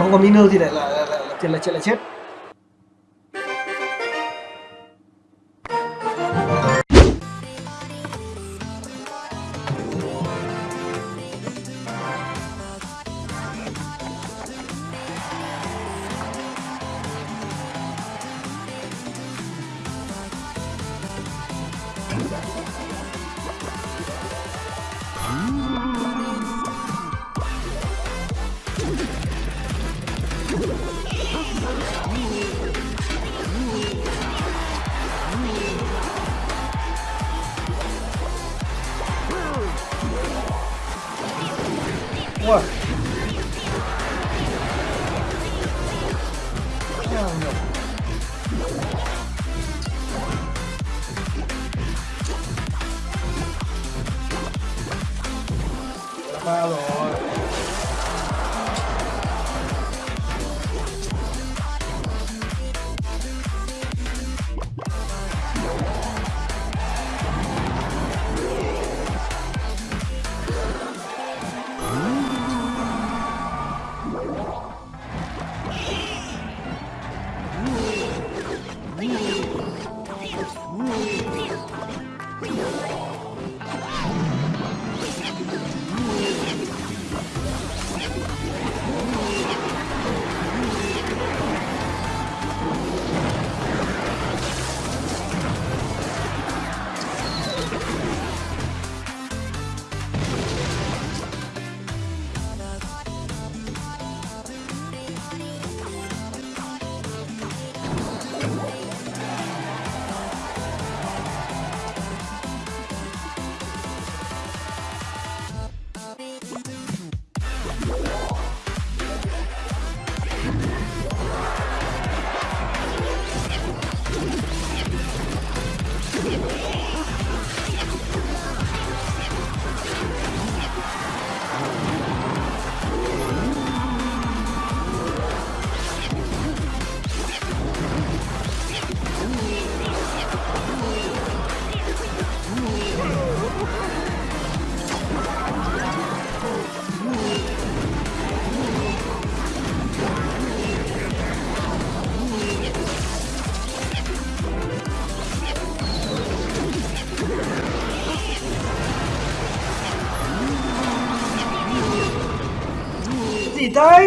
mà không có miner thì lại là, là, là, là là, là chết What? Hello.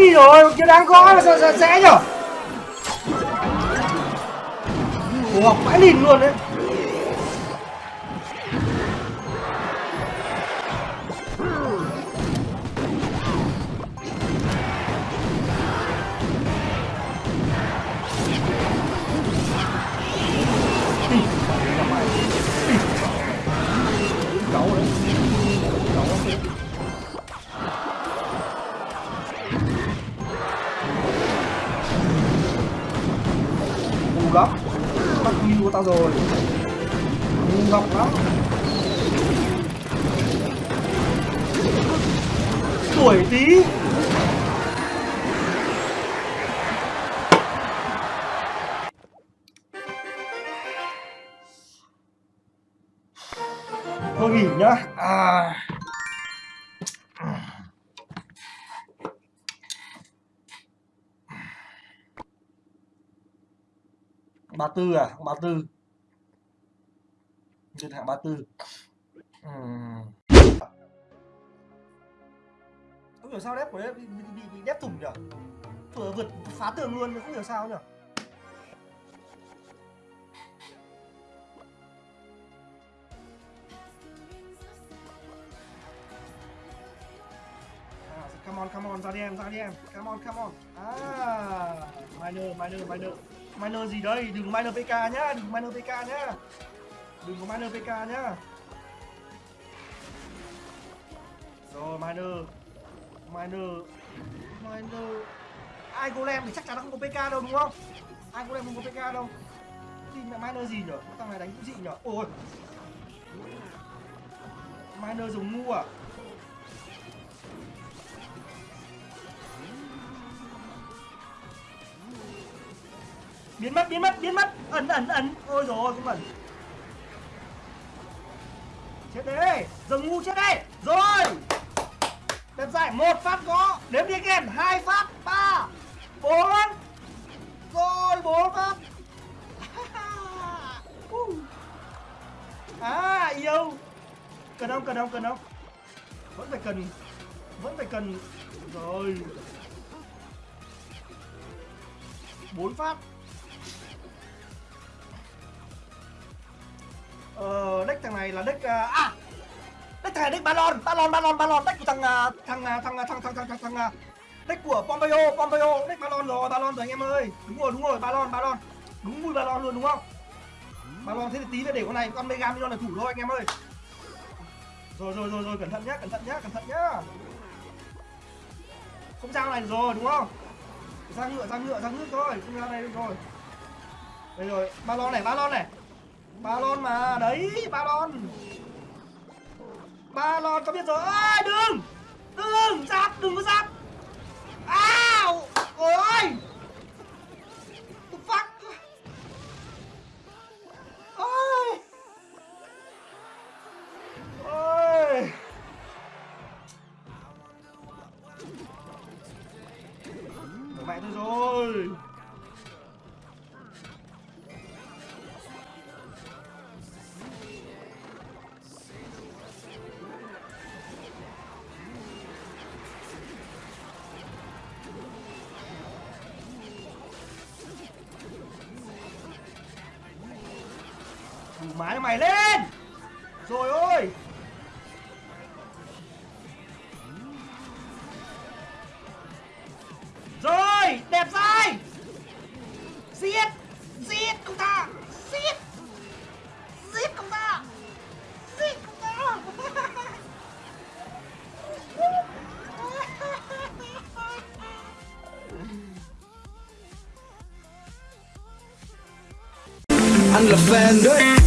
Gì rồi, chưa đáng có mà sao sao sẽ nhở? Ủa mãi lìn luôn đấy. Ngọt lắm tuổi tí. Thôi nghỉ nhá. À. Ba tư à ba tư trên hạng ba tư. Ừm. không hiểu sao đép của đấy bị, bị, bị, bị đép thủng nhở? Vừa vượt phá tường luôn không hiểu sao nhở? À, come on come on ra đi em ra đi em. Come on come on. À miner miner miner miner gì đây? Đừng miner pk nhá đừng miner pk nhá đừng có miner pk nhá. Rồi miner miner miner ai golem thì chắc chắn là không có pk đâu đúng không? Ai golem không có pk đâu. Thì mẹ miner gì nhở? Thằng này đánh cũng dị nhở? Ôi. Miner dùng ngu à? Biến mất biến mất biến mất. Ẩn ẩn ẩn ôi rồi cũng ẩn chết đấy giờ ngu chết đấy rồi. Đếm giải một phát gõ, đếm đi kèm hai phát, ba, bốn. Rồi, bốn phát. À yêu. Cần không cần không cần không? Vẫn phải cần, vẫn phải cần. Rồi. Bốn phát. Này là deck ờ, à, à deck thằng này deck balon balon balon balon deck của thằng à, thằng à, thằng à, thằng thằng thằng thằng thằng à, deck của pompeo pompeo deck balon rồi balon rồi anh em ơi. Đúng rồi đúng rồi balon balon đúng mùi balon luôn đúng không? Balon thế thì tí nữa để con này con mega million là thủ thôi anh em ơi. Rồi rồi rồi rồi cẩn thận nhá cẩn thận nhá cẩn thận nhá. Không sao này rồi đúng không? Ra ngựa ra ngựa ra nước thôi không ra đây được rồi. Đây rồi ba lon này ba lon này ba lon mà, đấy ba lon ba lon có biết rồi. Ơi đừng đừng giáp đừng có má cho mày lên. Rồi ôi. Rồi, Đẹp dai. Giết Giết công ta, Giết. Giết công ta, Giết công ta. Anh là fan đấy.